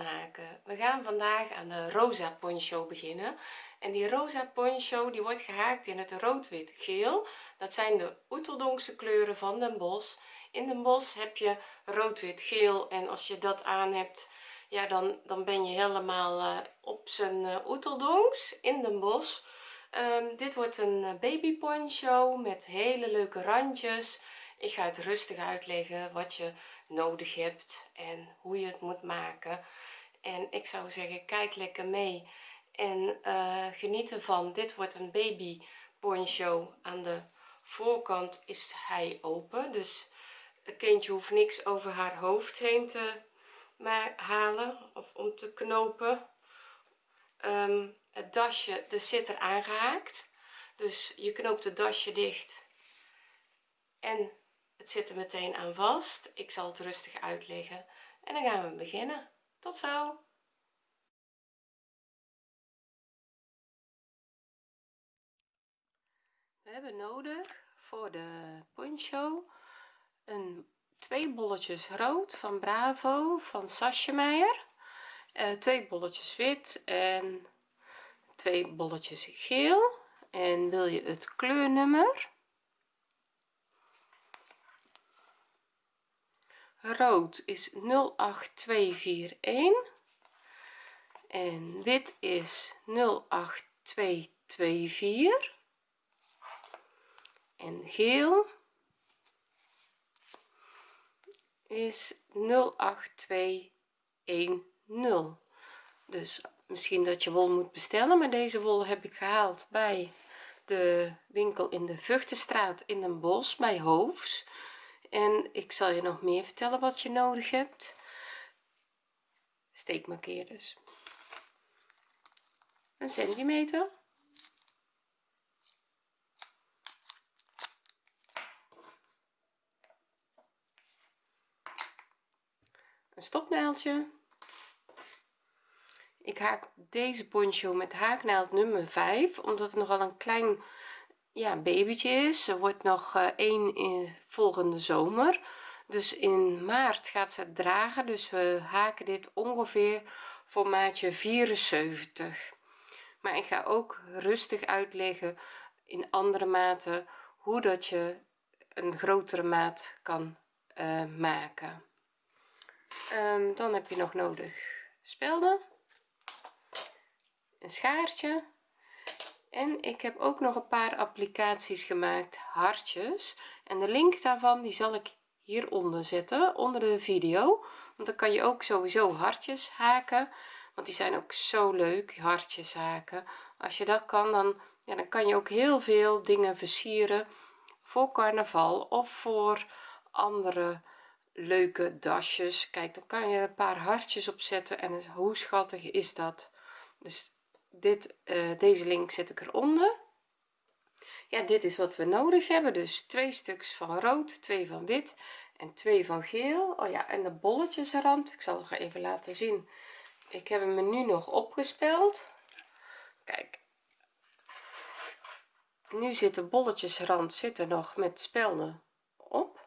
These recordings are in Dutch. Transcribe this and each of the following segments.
haken. We gaan vandaag aan de rosa poncho beginnen. En die rosa poncho die wordt gehaakt in het rood wit geel. Dat zijn de oeteldonkse kleuren van den bos. In den bos heb je rood wit geel en als je dat aan hebt ja dan dan ben je helemaal uh, op zijn uh, oeteldonks in den bos. Um, dit wordt een uh, baby poncho met hele leuke randjes. Ik ga het rustig uitleggen wat je nodig hebt en hoe je het moet maken. En ik zou zeggen kijk lekker mee en uh, geniet ervan. Dit wordt een baby poncho. Aan de voorkant is hij open dus het kindje hoeft niks over haar hoofd heen te maar halen of om te knopen. Um, het dasje er zit er aangehaakt. Dus je knoopt het dasje dicht en het zit er meteen aan vast. Ik zal het rustig uitleggen. En dan gaan we beginnen. Tot zo. We hebben nodig voor de poncho een twee bolletjes rood van bravo van Sasjemeyer uh, twee bolletjes wit en twee bolletjes geel. En wil je het kleurnummer rood is 08241 en wit is 08224 en geel is 08210 dus misschien dat je wol moet bestellen maar deze wol heb ik gehaald bij de winkel in de Vuchtenstraat in Den Bosch bij Hoofs en ik zal je nog meer vertellen wat je nodig hebt. Steekmarkeerders een centimeter. Een stopnaaldje. Ik haak deze poncho met haaknaald nummer 5 omdat het nogal een klein ja babytje is. Ze wordt nog uh, één in volgende zomer. Dus in maart gaat ze dragen. Dus we haken dit ongeveer voor maatje 74 maar ik ga ook rustig uitleggen in andere maten hoe dat je een grotere maat kan uh, maken. Um, dan heb je nog nodig spelden. Een schaartje en ik heb ook nog een paar applicaties gemaakt hartjes. En de link daarvan die zal ik hieronder zetten onder de video. Want dan kan je ook sowieso hartjes haken want die zijn ook zo leuk hartjes haken. Als je dat kan dan ja dan kan je ook heel veel dingen versieren voor carnaval of voor andere leuke dasjes. Kijk dan kan je een paar hartjes opzetten en hoe schattig is dat? Dus dit uh, deze link zet ik eronder. Ja dit is wat we nodig hebben. Dus twee stuks van rood twee van wit en twee van geel. Oh ja en de bolletjesrand. Ik zal nog even laten zien. Ik heb hem nu nog opgespeld. Kijk. Nu zit de bolletjesrand zit nog met spelden op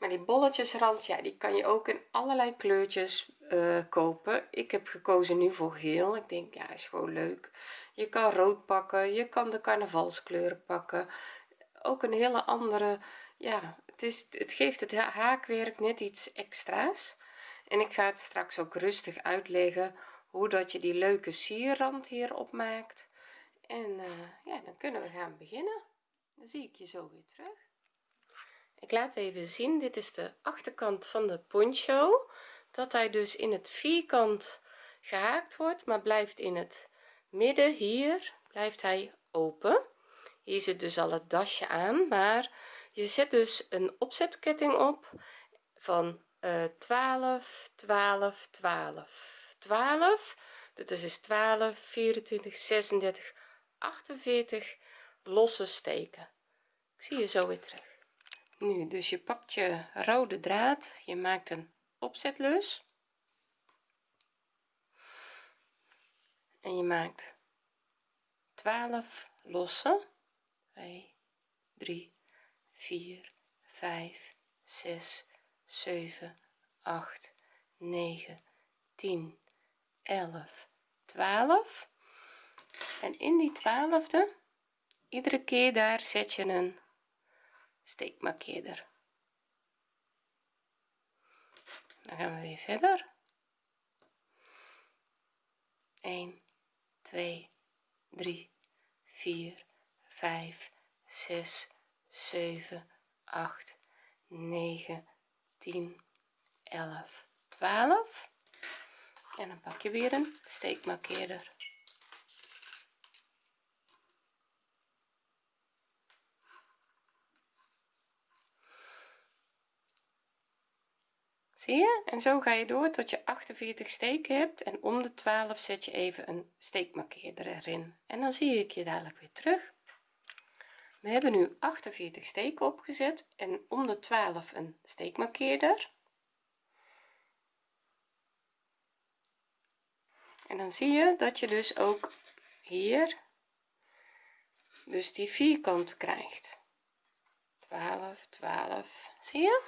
maar die bolletjesrand ja die kan je ook in allerlei kleurtjes uh, kopen. Ik heb gekozen nu voor geel. Ik denk ja is gewoon leuk. Je kan rood pakken. Je kan de carnavalskleuren pakken. Ook een hele andere ja het is het geeft het haakwerk net iets extra's. En ik ga het straks ook rustig uitleggen hoe dat je die leuke sierrand hier opmaakt. En uh, ja dan kunnen we gaan beginnen. Dan zie ik je zo weer terug ik laat even zien dit is de achterkant van de poncho. Dat hij dus in het vierkant gehaakt wordt maar blijft in het midden hier blijft hij open. Hier zit dus al het dasje aan maar je zet dus een opzetketting op van uh, 12 12 12 12 dit is dus 12 24 36 48 losse steken. Ik zie je zo weer terug nu dus je pakt je rode draad. Je maakt een opzetlus. En je maakt 12 losse 2 3 4 5 6 7 8 9 10 11 12 en in die twaalfde iedere keer daar zet je een steekmarkeerder dan gaan we weer verder. 1 2 3 4 5 6 7 8 9 10 11 12 en dan pak je weer een steekmarkeerder zie je? En zo ga je door tot je 48 steken hebt en om de 12 zet je even een steekmarkeerder erin. En dan zie ik je dadelijk weer terug. We hebben nu 48 steken opgezet en om de 12 een steekmarkeerder. En dan zie je dat je dus ook hier dus die vierkant krijgt. 12 12 zie je?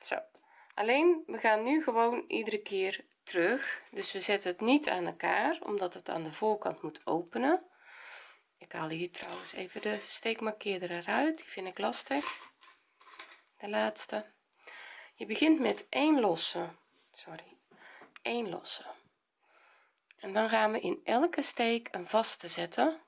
Zo alleen we gaan nu gewoon iedere keer terug. Dus we zetten het niet aan elkaar omdat het aan de voorkant moet openen. Ik haal hier trouwens even de steekmarkeerder eruit. Die vind ik lastig. De laatste. Je begint met één losse. Sorry. Één losse. En dan gaan we in elke steek een vaste zetten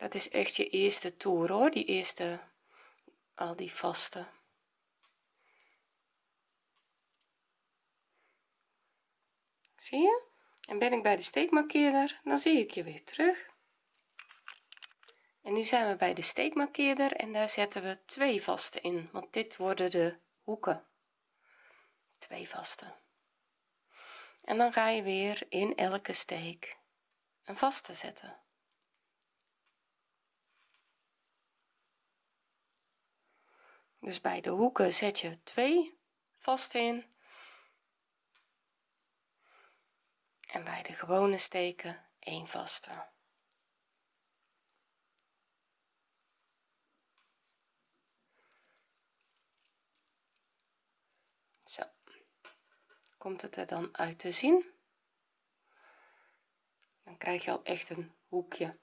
dat is echt je eerste toer hoor. Die eerste al die vaste. Zie je? En ben ik bij de steekmarkeerder dan zie ik je weer terug. En nu zijn we bij de steekmarkeerder en daar zetten we twee vaste in want dit worden de hoeken. Twee vaste. En dan ga je weer in elke steek een vaste zetten dus bij de hoeken zet je twee vast in. En bij de gewone steken één vaste. Zo. Komt het er dan uit te zien? Dan krijg je al echt een hoekje.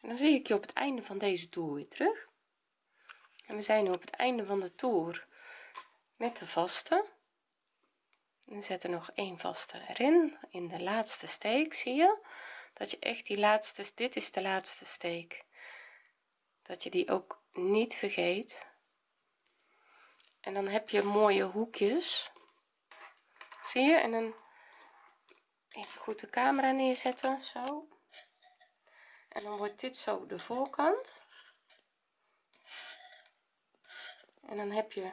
En dan zie ik je op het einde van deze toer weer terug en we zijn nu op het einde van de toer met de vaste. En zet er nog één vaste erin in de laatste steek zie je? Dat je echt die laatste dit is de laatste steek. Dat je die ook niet vergeet. En dan heb je mooie hoekjes. Zie je? En dan even goed de camera neerzetten zo. En dan wordt dit zo de voorkant en dan heb je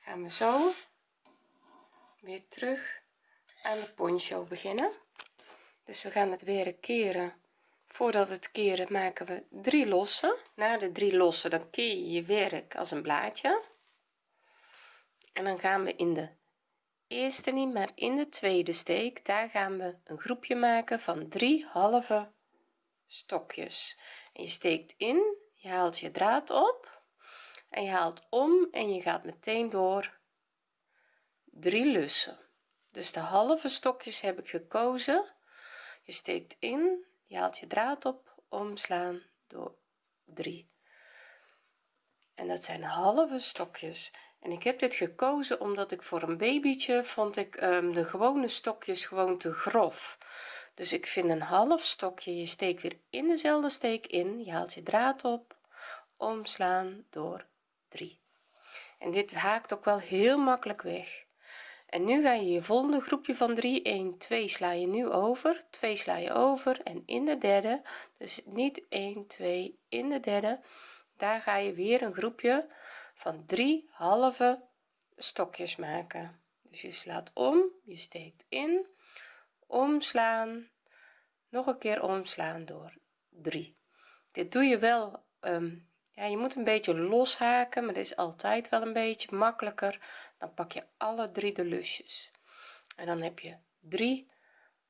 gaan we zo weer terug aan de poncho beginnen. Dus we gaan het weer keren voordat we het keren maken we drie lossen na de drie lossen dan keer je je werk als een blaadje. En dan gaan we in de eerste niet maar in de tweede steek daar gaan we een groepje maken van drie halve stokjes. Je steekt in je haalt je draad op en je haalt om en je gaat meteen door. Drie lussen. Dus de halve stokjes heb ik gekozen. Je steekt in je haalt je draad op omslaan door 3 en dat zijn halve stokjes. En ik heb dit gekozen omdat ik voor een babytje vond ik um, de gewone stokjes gewoon te grof. Dus ik vind een half stokje je steekt weer in dezelfde steek in je haalt je draad op omslaan door 3 en dit haakt ook wel heel makkelijk weg. En nu ga je je volgende groepje van 3 1 2 sla je nu over 2 sla je over en in de derde. Dus niet 1 2 in de derde. Daar ga je weer een groepje van 3 halve stokjes maken. Dus je slaat om je steekt in. Omslaan nog een keer omslaan door 3 dit doe je wel um, ja je moet een beetje loshaken maar dat is altijd wel een beetje makkelijker. Dan pak je alle drie de lusjes. En dan heb je drie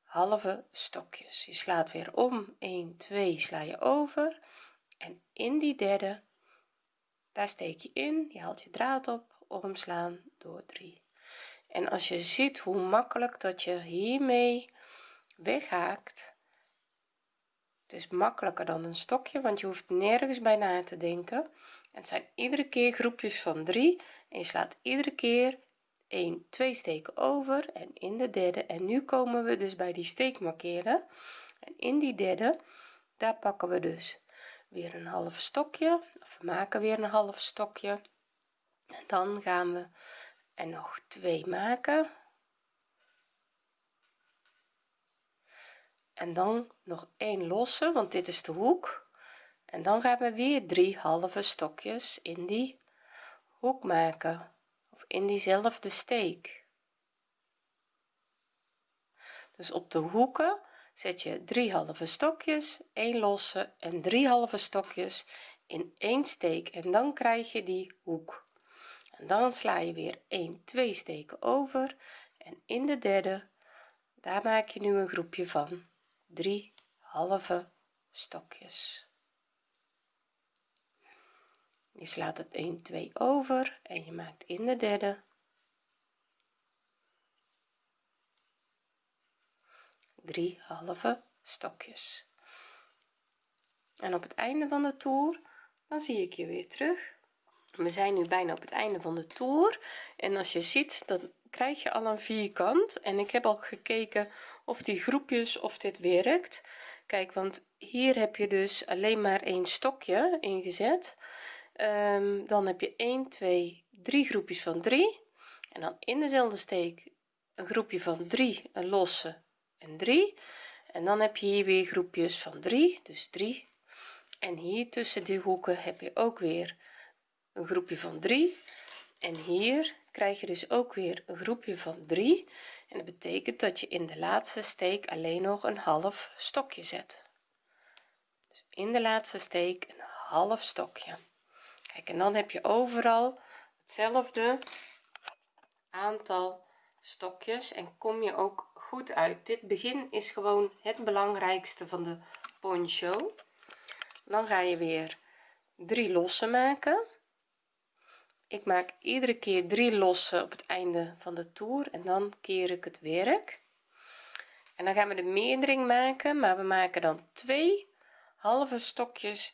halve stokjes. Je slaat weer om. 1 2 sla je over. En in die derde daar steek je in. Je haalt je draad op. Omslaan door 3 en als je ziet hoe makkelijk dat je hiermee weghaakt is makkelijker dan een stokje want je hoeft nergens bij na te denken. Het zijn iedere keer groepjes van 3 en je slaat iedere keer 1 2 steken over en in de derde. En nu komen we dus bij die steek markeren. En in die derde daar pakken we dus weer een half stokje of we maken weer een half stokje. En dan gaan we er nog twee maken en dan nog één losse want dit is de hoek. En dan gaan we weer drie halve stokjes in die hoek maken of in diezelfde steek. Dus op de hoeken zet je drie halve stokjes 1 losse en drie halve stokjes in één steek. En dan krijg je die hoek. En dan sla je weer 1 2 steken over. En in de derde daar maak je nu een groepje van drie halve stokjes. Je slaat het 1 2 over en je maakt in de derde. Drie halve stokjes. En op het einde van de toer dan zie ik je weer terug. We zijn nu bijna op het einde van de toer. En als je ziet dan krijg je al een vierkant. En ik heb al gekeken of die groepjes of dit werkt. Kijk want hier heb je dus alleen maar één stokje ingezet. Um, dan heb je 1 2 3 groepjes van 3 en dan in dezelfde steek een groepje van 3 een losse en 3 en dan heb je hier weer groepjes van 3 dus 3 en hier tussen die hoeken heb je ook weer een groepje van 3 en hier krijg je dus ook weer een groepje van 3 en dat betekent dat je in de laatste steek alleen nog een half stokje zet. Dus in de laatste steek een half stokje. Kijk en dan heb je overal hetzelfde aantal stokjes. En kom je ook goed uit. Dit begin is gewoon het belangrijkste van de poncho. Dan ga je weer drie lossen maken ik maak iedere keer drie lossen op het einde van de toer en dan keer ik het werk. En dan gaan we de meerdering maken maar we maken dan twee halve stokjes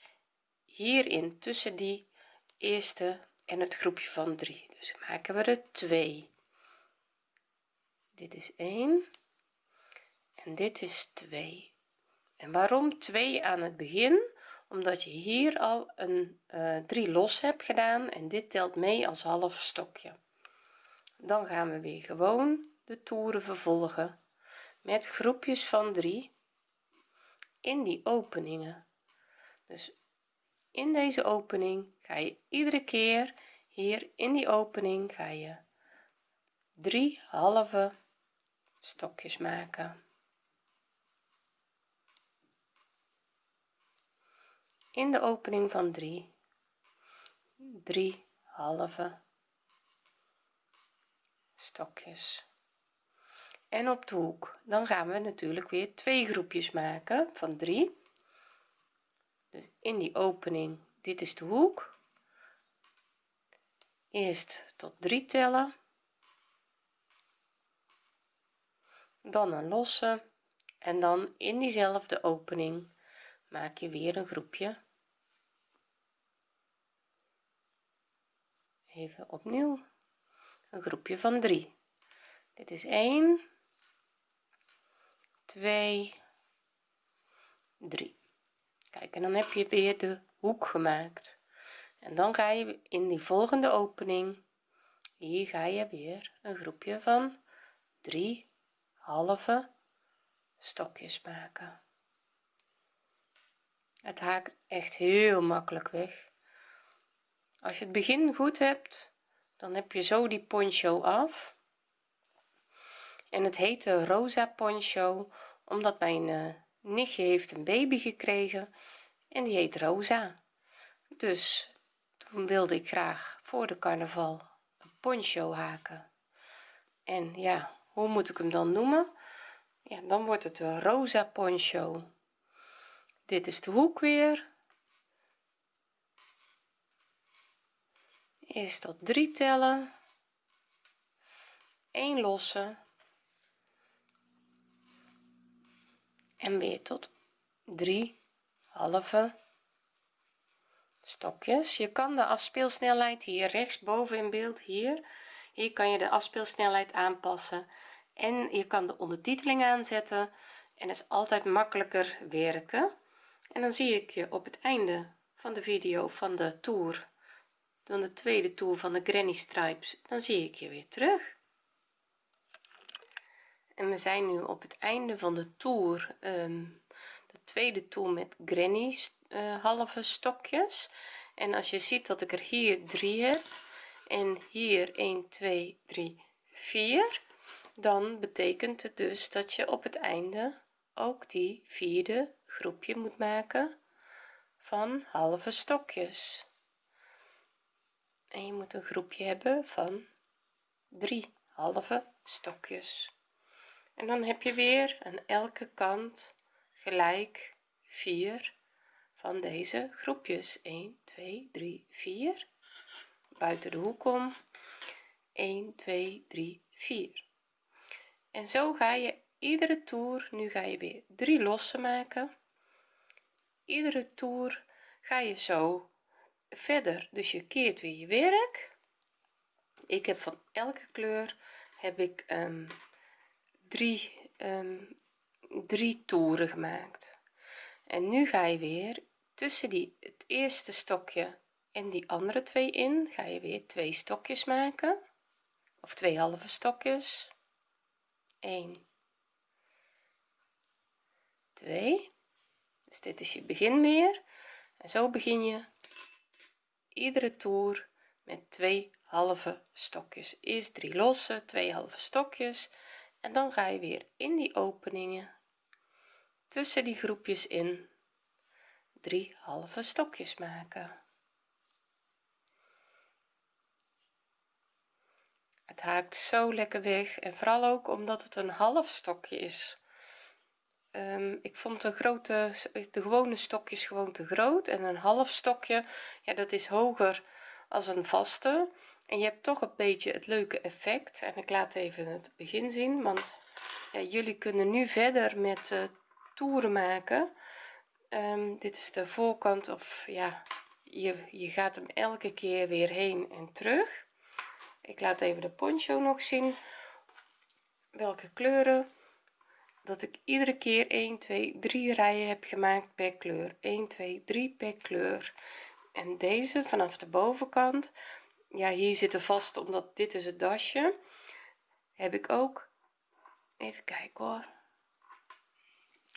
hierin tussen die eerste en het groepje van 3 dus maken we er 2 dit is 1 en dit is 2 en waarom 2 aan het begin omdat je hier al een uh, 3 los hebt gedaan en dit telt mee als half stokje. Dan gaan we weer gewoon de toeren vervolgen met groepjes van 3 in die openingen. Dus in deze opening ga je iedere keer hier in die opening ga je drie halve stokjes maken in de opening van 3 drie halve stokjes. En op de hoek dan gaan we natuurlijk weer twee groepjes maken van 3 dus in die opening dit is de hoek. Eerst tot 3 tellen. Dan een losse. En dan in diezelfde opening maak je weer een groepje even opnieuw. Een groepje van 3 dit is 1 2 3 kijk en dan heb je weer de hoek gemaakt. En dan ga je in die volgende opening hier ga je weer een groepje van 3 halve stokjes maken. Het haakt echt heel makkelijk weg als je het begin goed hebt dan heb je zo die poncho af. En het heet de rosa poncho omdat mijn uh, nichtje heeft een baby gekregen en die heet rosa. Dus toen wilde ik graag voor de carnaval een poncho haken. En ja hoe moet ik hem dan noemen? Ja dan wordt het een rosa poncho. Dit is de hoek weer eerst tot 3 tellen. 1 losse en weer tot 3 halve stokjes. Je kan de afspeelsnelheid hier rechtsboven in beeld hier. Hier kan je de afspeelsnelheid aanpassen. En je kan de ondertiteling aanzetten. En dat is altijd makkelijker werken. En dan zie ik je op het einde van de video van de tour dan de tweede toer van de granny stripes dan zie ik je weer terug. En we zijn nu op het einde van de toer um, de tweede toer met granny uh, halve stokjes. En als je ziet dat ik er hier drie heb en hier 1 2 3 4 dan betekent het dus dat je op het einde ook die vierde groepje moet maken van halve stokjes en je moet een groepje hebben van drie halve stokjes. En dan heb je weer aan elke kant gelijk 4 van deze groepjes. 1 2 3 4 buiten de hoek om. 1 2 3 4 en zo ga je iedere toer nu ga je weer drie losse maken. Iedere toer ga je zo verder. Dus je keert weer je werk. Ik heb van elke kleur heb ik um, drie um, drie toeren gemaakt. En nu ga je weer tussen die het eerste stokje en die andere twee in ga je weer twee stokjes maken. Of twee halve stokjes. 1 2 dus dit is je begin weer en zo begin je iedere toer met twee halve stokjes. Eerst drie losse twee halve stokjes. En dan ga je weer in die openingen tussen die groepjes in drie halve stokjes maken. Het haakt zo lekker weg en vooral ook omdat het een half stokje is um, ik vond de grote de gewone stokjes gewoon te groot en een half stokje ja dat is hoger als een vaste. En je hebt toch een beetje het leuke effect en ik laat even het begin zien want ja, jullie kunnen nu verder met uh, toeren maken. Um, dit is de voorkant of ja je, je gaat hem elke keer weer heen en terug. Ik laat even de poncho nog zien welke kleuren dat ik iedere keer 1 2 3 rijen heb gemaakt per kleur. 1 2 3 per kleur. En deze vanaf de bovenkant ja hier zitten vast omdat dit is het dasje heb ik ook even kijken hoor.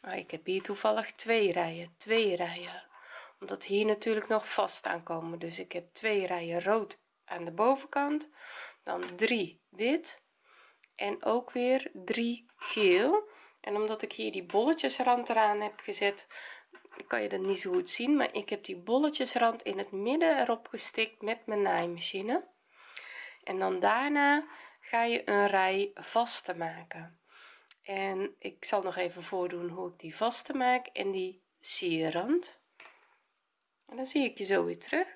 Oh, ik heb hier toevallig twee rijen twee rijen. Omdat hier natuurlijk nog vast aankomen dus ik heb twee rijen rood aan de bovenkant dan 3 wit en ook weer 3 geel en omdat ik hier die bolletjesrand eraan heb gezet kan je dat niet zo goed zien maar ik heb die bolletjesrand in het midden erop gestikt met mijn naaimachine. En dan daarna ga je een rij vaste maken. En ik zal nog even voordoen hoe ik die vaste maak en die sierrand. En dan zie ik je zo weer terug.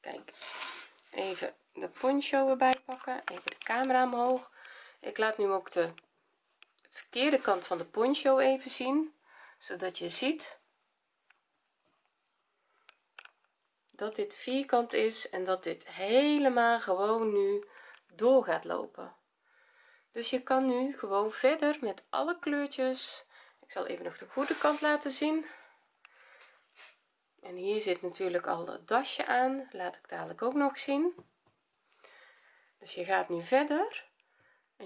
Kijk even de poncho erbij pakken even de camera omhoog ik laat nu ook de verkeerde kant van de poncho even zien zodat je ziet dat dit vierkant is en dat dit helemaal gewoon nu door gaat lopen. Dus je kan nu gewoon verder met alle kleurtjes. Ik zal even nog de goede kant laten zien. En hier zit natuurlijk al het dasje aan laat ik dadelijk ook nog zien. Dus je gaat nu verder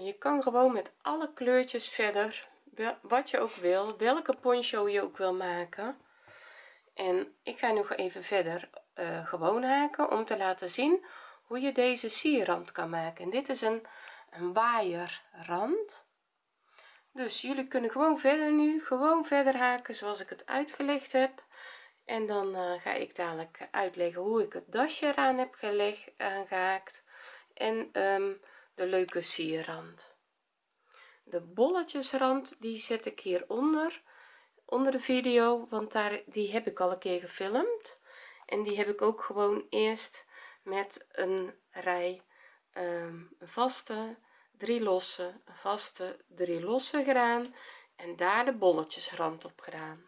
je kan gewoon met alle kleurtjes verder wat je ook wil welke poncho je ook wil maken. En ik ga nog even verder uh, gewoon haken om te laten zien hoe je deze sierrand kan maken. En dit is een, een waaierrand. Dus jullie kunnen gewoon verder nu gewoon verder haken zoals ik het uitgelegd heb. En dan uh, ga ik dadelijk uitleggen hoe ik het dasje eraan heb gelegd aangehaakt. En um, de leuke sierrand. De bolletjesrand die zet ik hieronder onder de video want daar die heb ik al een keer gefilmd. En die heb ik ook gewoon eerst met een rij um, vaste drie losse vaste drie losse gedaan en daar de bolletjesrand op gedaan.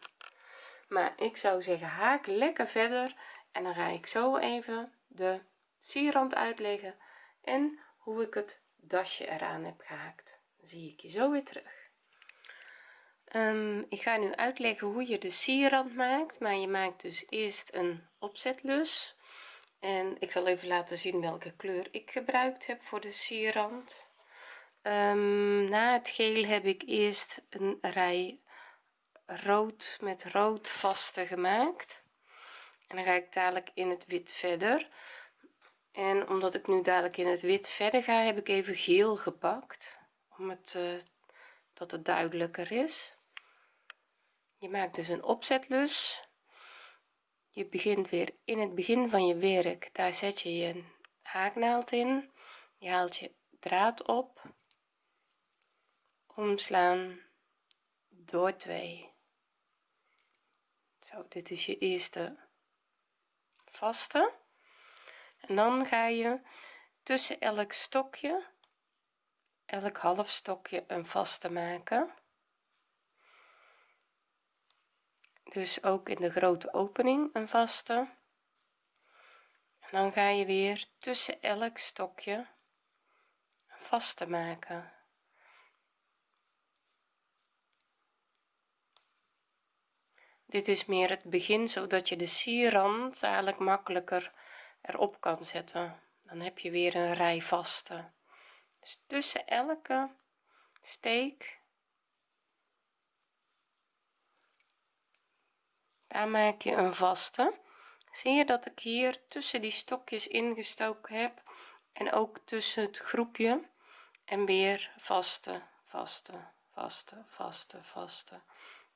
Maar ik zou zeggen haak lekker verder en dan ga ik zo even de sierrand uitleggen en hoe ik het dasje eraan heb gehaakt. Zie ik je zo weer terug. Um, ik ga nu uitleggen hoe je de sierrand maakt maar je maakt dus eerst een opzetlus. En ik zal even laten zien welke kleur ik gebruikt heb voor de sierrand. Um, na het geel heb ik eerst een rij rood met rood vaste gemaakt. En dan ga ik dadelijk in het wit verder en omdat ik nu dadelijk in het wit verder ga heb ik even geel gepakt om het uh, dat het duidelijker is. Je maakt dus een opzetlus je begint weer in het begin van je werk daar zet je je haaknaald in. Je haalt je draad op. Omslaan door 2 zo dit is je eerste vaste en dan ga je tussen elk stokje elk half stokje een vaste maken. Dus ook in de grote opening een vaste. En dan ga je weer tussen elk stokje een vaste maken. Dit is meer het begin zodat je de sierrand eigenlijk makkelijker erop kan zetten. Dan heb je weer een rij vaste. Dus tussen elke steek daar maak je een vaste. Zie je dat ik hier tussen die stokjes ingestoken heb en ook tussen het groepje en weer vaste vaste vaste vaste vaste.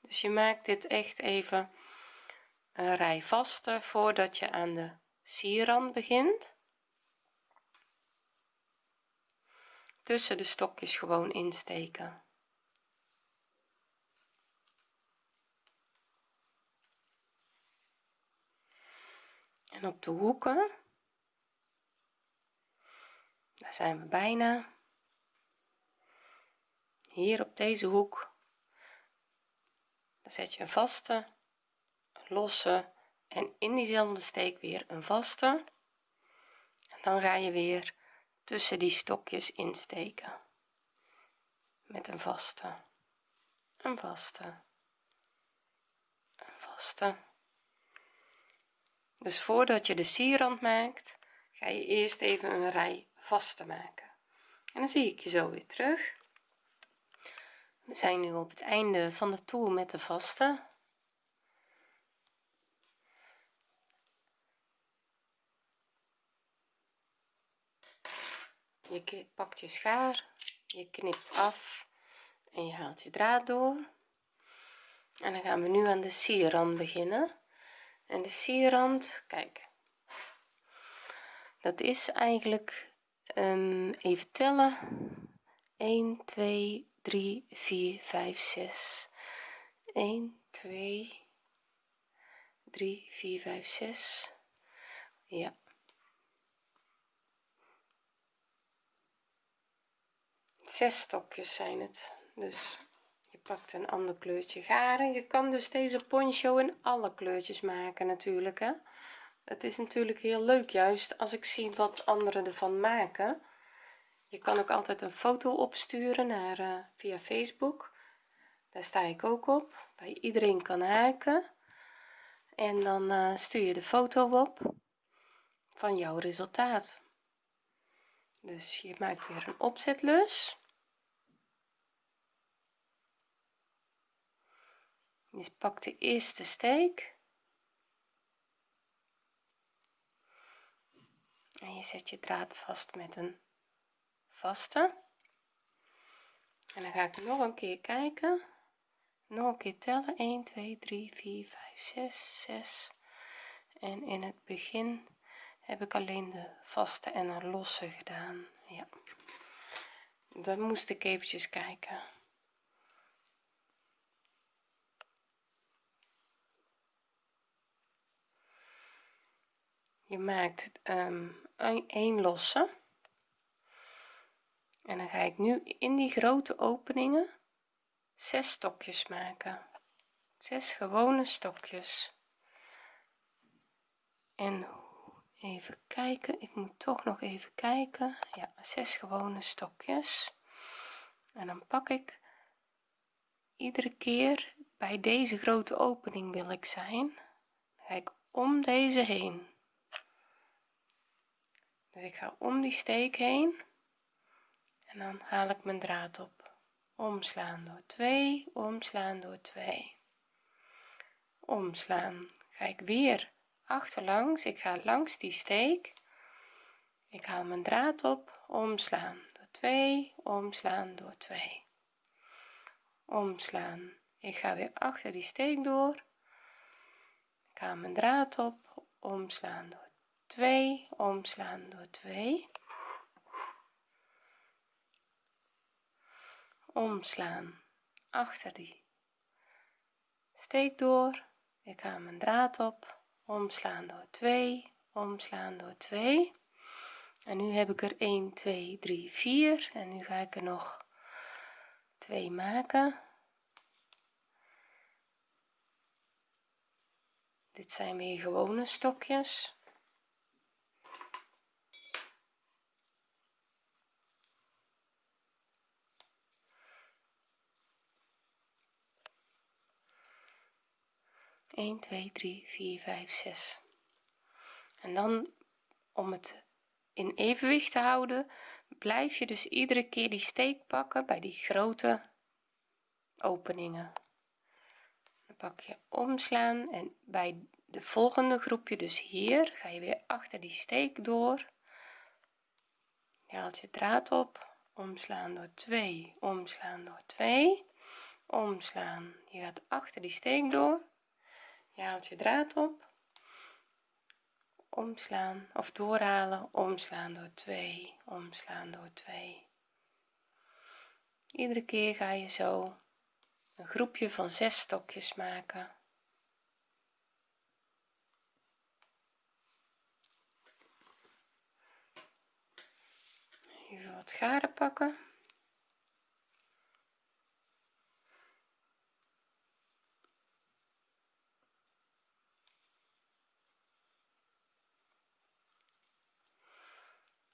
Dus je maakt dit echt even een rij vaste voordat je aan de sierrand begint. Tussen de stokjes gewoon insteken. En op de hoeken. Daar zijn we bijna. Hier op deze hoek. Dan zet je een vaste losse en in diezelfde steek weer een vaste. En dan ga je weer tussen die stokjes insteken. Met een vaste. Een vaste. Een vaste. Dus voordat je de sierrand maakt ga je eerst even een rij vaste maken. En dan zie ik je zo weer terug. We zijn nu op het einde van de toer met de vaste je pakt je schaar je knipt af en je haalt je draad door. En dan gaan we nu aan de sierrand beginnen. En de sierrand kijk. Dat is eigenlijk um, even tellen. 1 2 3 4 5 6 1 2 3 4 5 6 ja zes stokjes zijn het. Dus je pakt een ander kleurtje garen je kan dus deze poncho in alle kleurtjes maken natuurlijk hè. Het is natuurlijk heel leuk juist als ik zie wat anderen ervan maken. Je kan ook altijd een foto opsturen naar uh, via facebook. Daar sta ik ook op. Waar iedereen kan haken. En dan uh, stuur je de foto op van jouw resultaat. Dus je maakt weer een opzetlus je pakt de eerste steek. En je zet je draad vast met een vaste. En dan ga ik nog een keer kijken. Nog een keer tellen. 1 2 3 4 5 6 6 en in het begin heb ik alleen de vaste en een losse gedaan. Ja. Dan moest ik eventjes kijken je maakt um, een losse. En dan ga ik nu in die grote openingen zes stokjes maken. Zes gewone stokjes. En even kijken ik moet toch nog even kijken. Ja zes gewone stokjes. En dan pak ik iedere keer bij deze grote opening wil ik zijn ga ik om deze heen dus ik ga om die steek heen. En dan haal ik mijn draad op. Omslaan door 2 omslaan door 2 omslaan. Ga ik weer achterlangs. Ik ga langs die steek. Ik haal mijn draad op. Omslaan door 2 omslaan door 2 omslaan. Ik ga weer achter die steek door. Ik haal mijn draad op. Omslaan door 2 omslaan door 2 omslaan achter die. Steek door ik haal mijn draad op. Omslaan door 2 omslaan door 2 en nu heb ik er 1 2 3 4 en nu ga ik er nog 2 maken. Dit zijn weer gewone stokjes 1 2 3 4 5 6 en dan om het in evenwicht te houden blijf je dus iedere keer die steek pakken bij die grote openingen. Dan pak je omslaan en bij de volgende groepje dus hier ga je weer achter die steek door. Je haalt je draad op omslaan door 2 omslaan door 2 omslaan. Je gaat achter die steek door je haalt je draad op. Omslaan of doorhalen. Omslaan door 2 omslaan door 2 iedere keer ga je zo een groepje van zes stokjes maken. Even wat garen pakken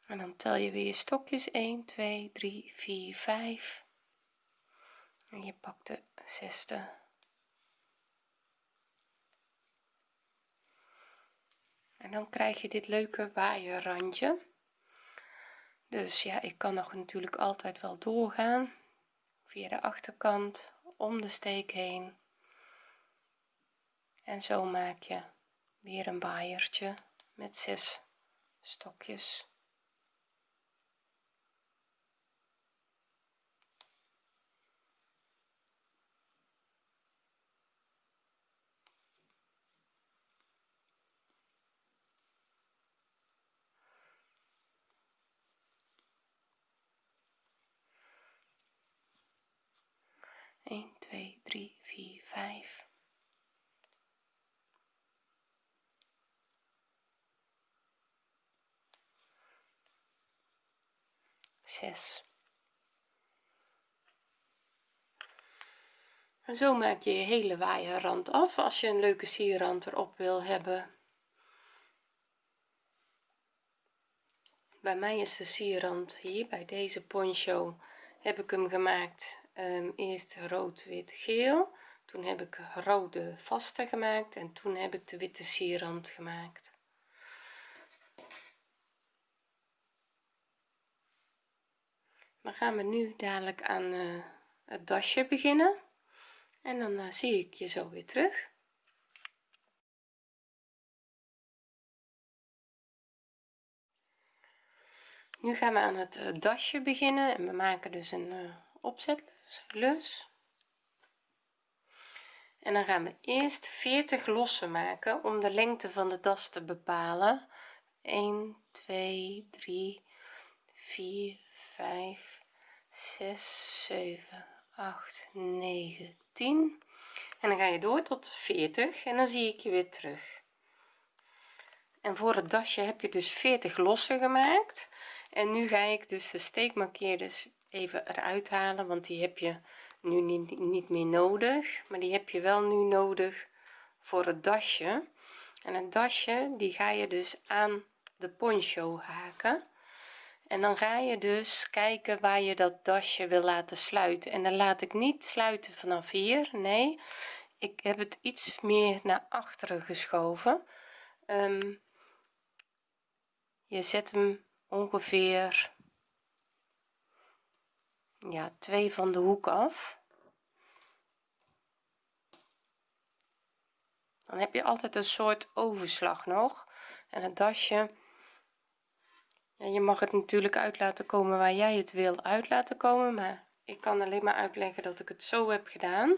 en dan tel je weer je stokjes. 1 2 3 4 5 en je pakt de zesde. En dan krijg je dit leuke waaierrandje. Dus ja ik kan nog natuurlijk altijd wel doorgaan. Via de achterkant om de steek heen. En zo maak je weer een waaiertje met zes stokjes 1 2 3 4 5 6 en zo maak je je hele waaierrand af als je een leuke sierrand erop wil hebben. Bij mij is de sierrand hier bij deze poncho heb ik hem gemaakt um, eerst rood wit geel. Toen heb ik rode vaste gemaakt en toen heb ik de witte sierrand gemaakt. Dan gaan we nu dadelijk aan uh, het dasje beginnen. En dan uh, zie ik je zo weer terug. Nu gaan we aan het uh, dasje beginnen en we maken dus een opzet lus. En dan gaan we eerst 40 lossen maken om de lengte van de das te bepalen. 1 2 3 4 5 6 7 8 9 10 en dan ga je door tot 40 en dan zie ik je weer terug. En voor het dasje heb je dus 40 lossen gemaakt. En nu ga ik dus de steekmarkeerders even eruit halen want die heb je nu niet, niet meer nodig. Maar die heb je wel nu nodig voor het dasje. En het dasje die ga je dus aan de poncho haken. En dan ga je dus kijken waar je dat dasje wil laten sluiten. En dan laat ik niet sluiten vanaf hier nee. Ik heb het iets meer naar achteren geschoven. Um, je zet hem ongeveer ja twee van de hoek af. Dan heb je altijd een soort overslag nog. En het dasje. Ja, je mag het natuurlijk uit laten komen waar jij het wil uit laten komen maar ik kan alleen maar uitleggen dat ik het zo heb gedaan.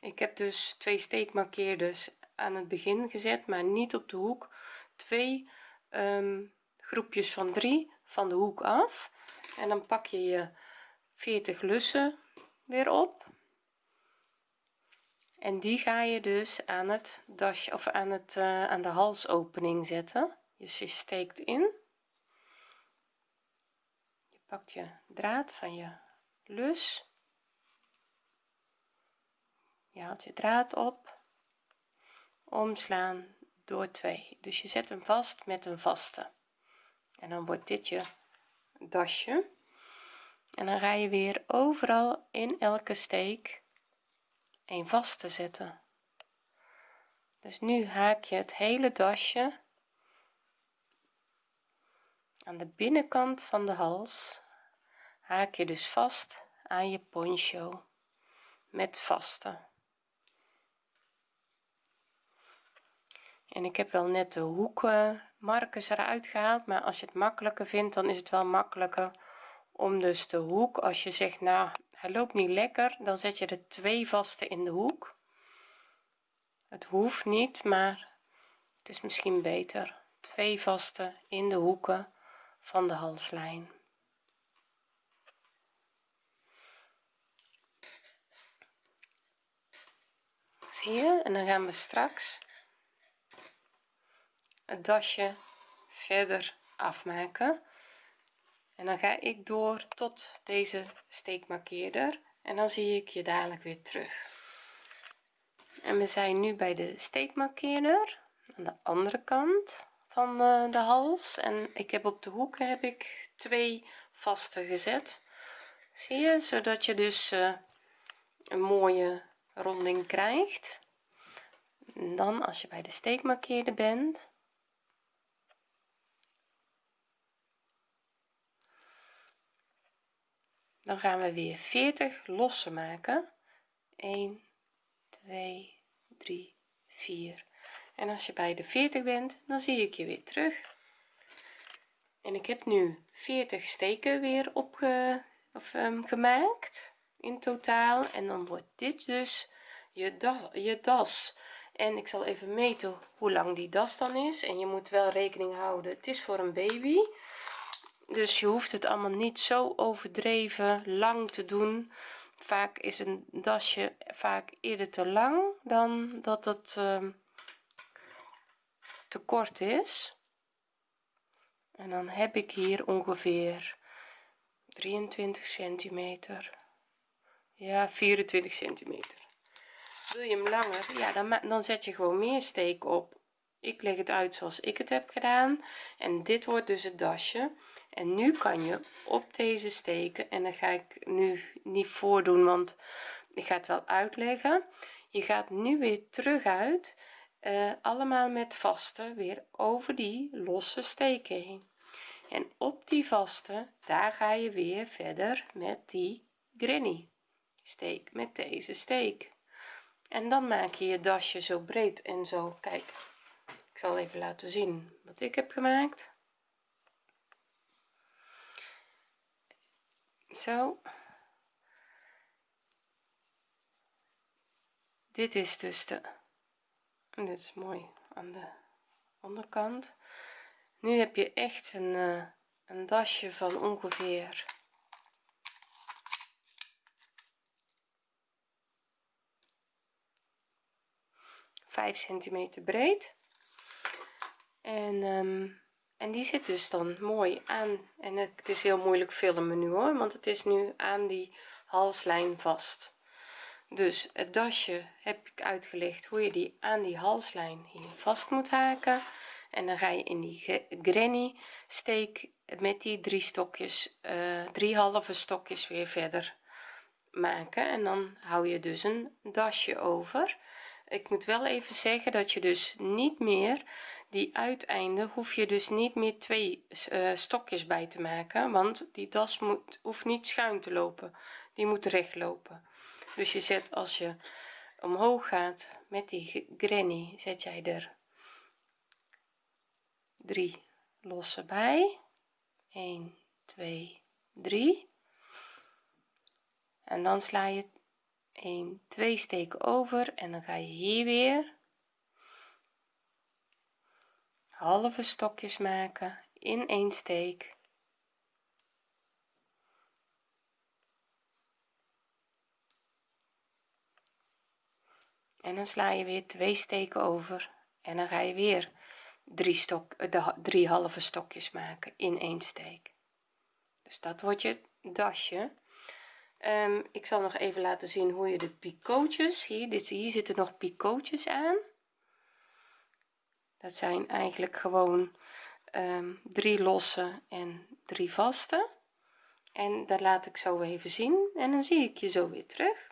Ik heb dus twee steekmarkeerders aan het begin gezet maar niet op de hoek. Twee um, groepjes van 3 van de hoek af. En dan pak je je 40 lussen weer op. En die ga je dus aan het dasje of aan het uh, aan de halsopening zetten. Dus je steekt in. Je pakt je draad van je lus. Je haalt je draad op. Omslaan door 2 dus je zet hem vast met een vaste. En dan wordt dit je dasje en dan ga je weer overal in elke steek een vaste zetten. Dus nu haak je het hele dasje aan de binnenkant van de hals. Haak je dus vast aan je poncho met vaste. En ik heb wel net de hoeken markers eruit gehaald maar als je het makkelijker vindt dan is het wel makkelijker om dus de hoek als je zegt nou hij loopt niet lekker dan zet je er twee vaste in de hoek. Het hoeft niet maar het is misschien beter. Twee vaste in de hoeken van de halslijn. Zie je? En dan gaan we straks het dasje verder afmaken en dan ga ik door tot deze steekmarkeerder en dan zie ik je dadelijk weer terug. En we zijn nu bij de steekmarkeerder aan de andere kant van eh, de hals. En ik heb op de hoeken heb ik twee vaste gezet. Zie je? Zodat je dus uh, een mooie ronding krijgt. En dan als je bij de steekmarkeerder bent dan gaan we weer 40 lossen maken. 1 2 3 4 en als je bij de 40 bent dan zie ik je weer terug. En ik heb nu 40 steken weer opge of, um, gemaakt in totaal. En dan wordt dit dus je das, je das. En ik zal even meten hoe lang die das dan is. En je moet wel rekening houden het is voor een baby dus je hoeft het allemaal niet zo overdreven lang te doen. Vaak is een dasje vaak eerder te lang dan dat het uh, te kort is. En dan heb ik hier ongeveer 23 centimeter. Ja 24 centimeter. Wil je hem langer? Ja dan, dan zet je gewoon meer steek op. Ik leg het uit zoals ik het heb gedaan. En dit wordt dus het dasje en nu kan je op deze steken en dan ga ik nu niet voordoen want ik ga het wel uitleggen. Je gaat nu weer terug uit uh, allemaal met vaste weer over die losse steken heen. En op die vaste daar ga je weer verder met die granny steek met deze steek. En dan maak je je dasje zo breed en zo. Kijk ik zal even laten zien wat ik heb gemaakt zo. Dit is dus de en dit is mooi aan de onderkant. Nu heb je echt een, uh, een dasje van ongeveer 5 centimeter breed. En um, en die zit dus dan mooi aan. En het is heel moeilijk filmen nu hoor want het is nu aan die halslijn vast. Dus het dasje heb ik uitgelegd hoe je die aan die halslijn hier vast moet haken. En dan ga je in die granny steek met die drie stokjes uh, drie halve stokjes weer verder maken. En dan hou je dus een dasje over ik moet wel even zeggen dat je dus niet meer die uiteinden hoef je dus niet meer twee uh, stokjes bij te maken want die das moet hoeft niet schuin te lopen. Die moet recht lopen dus je zet als je omhoog gaat met die granny zet jij er drie losse bij. 1 2 3 en dan sla je 1 2 steken over en dan ga je hier weer. Halve stokjes maken in één steek. En dan sla je weer twee steken over en dan ga je weer drie stok de drie halve stokjes maken in één steek. Dus dat wordt je dasje um, ik zal nog even laten zien hoe je de picootjes hier dit hier zitten nog picootjes aan. Dat zijn eigenlijk gewoon um, drie losse en drie vaste. En dat laat ik zo even zien en dan zie ik je zo weer terug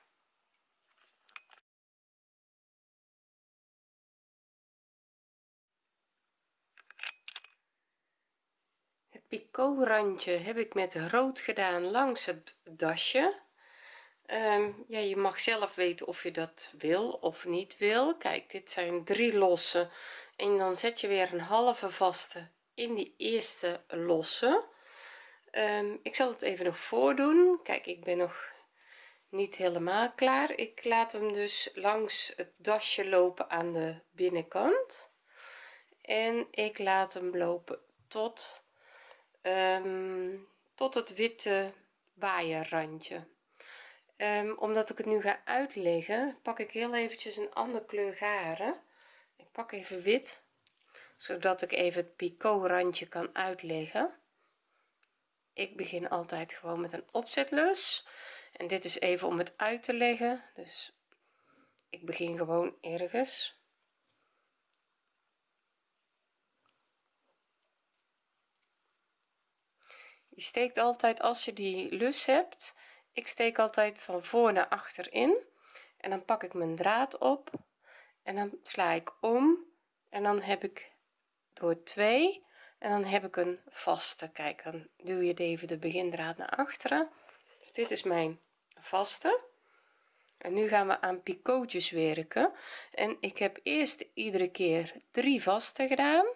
het picot randje heb ik met rood gedaan langs het dasje. Um, ja je mag zelf weten of je dat wil of niet wil. Kijk dit zijn drie losse en dan zet je weer een halve vaste in die eerste losse. Um, ik zal het even nog voordoen. Kijk ik ben nog niet helemaal klaar. Ik laat hem dus langs het dasje lopen aan de binnenkant. En ik laat hem lopen tot um, tot het witte waaierrandje. Um, omdat ik het nu ga uitleggen pak ik heel eventjes een andere kleur garen. Ik pak even wit zodat ik even het picot randje kan uitleggen. Ik begin altijd gewoon met een opzetlus. En dit is even om het uit te leggen. Dus ik begin gewoon ergens je steekt altijd als je die lus hebt ik steek altijd van voor naar achter in en dan pak ik mijn draad op en dan sla ik om en dan heb ik door 2 en dan heb ik een vaste. Kijk dan duw je even de begindraad naar achteren. Dus dit is mijn vaste. En nu gaan we aan picootjes werken. En ik heb eerst iedere keer drie vaste gedaan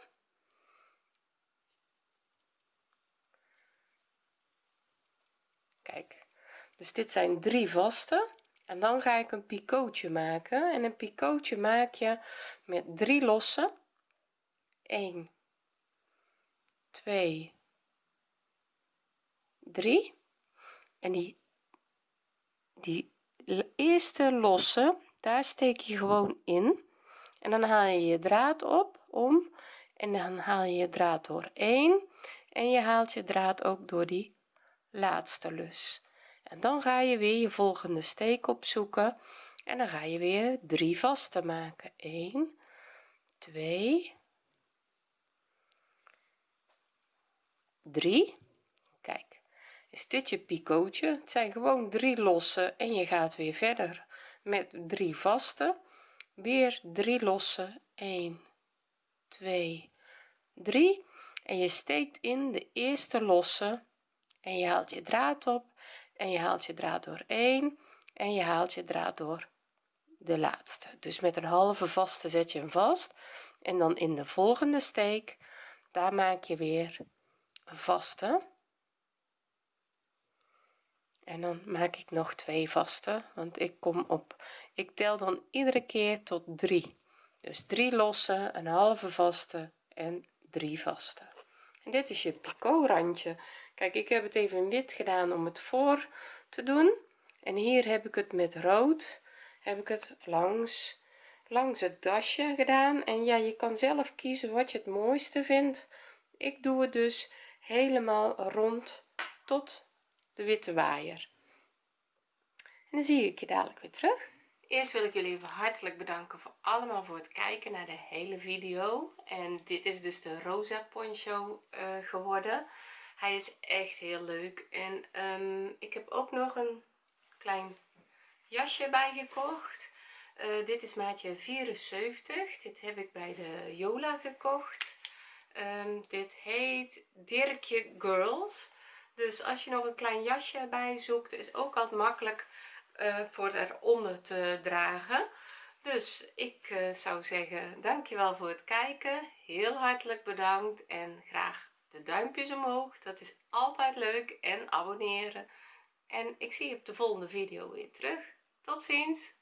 dus dit zijn drie vaste en dan ga ik een picootje maken. En een picootje maak je met drie losse 1 2 3 en die die eerste losse daar steek je gewoon in. En dan haal je je draad op om. En dan haal je je draad door 1 en je haalt je draad ook door die laatste lus. En dan ga je weer je volgende steek opzoeken. En dan ga je weer drie vaste maken. 1 2 3 kijk is dit je picootje? Het zijn gewoon drie losse en je gaat weer verder met drie vaste weer drie losse 1 2 3 en je steekt in de eerste losse en je haalt je draad op en je haalt je draad door 1 en je haalt je draad door de laatste. Dus met een halve vaste zet je hem vast en dan in de volgende steek daar maak je weer een vaste. En dan maak ik nog twee vaste want ik kom op ik tel dan iedere keer tot 3 dus 3 losse een halve vaste en 3 vaste. En dit is je picot randje kijk ik heb het even wit gedaan om het voor te doen. En hier heb ik het met rood heb ik het langs langs het dasje gedaan. En ja je kan zelf kiezen wat je het mooiste vindt. Ik doe het dus helemaal rond tot de witte waaier. En dan zie ik je dadelijk weer terug. Eerst wil ik jullie even hartelijk bedanken voor allemaal voor het kijken naar de hele video. En dit is dus de rosa poncho uh, geworden hij is echt heel leuk. En um, ik heb ook nog een klein jasje bij gekocht uh, dit is maatje 74 dit heb ik bij de Jola gekocht. Um, dit heet Dirkje Girls. Dus als je nog een klein jasje bij zoekt is ook altijd makkelijk uh, voor eronder te dragen. Dus ik uh, zou zeggen dankjewel voor het kijken. Heel hartelijk bedankt en graag de duimpjes omhoog dat is altijd leuk. En abonneren. En ik zie je op de volgende video weer terug. Tot ziens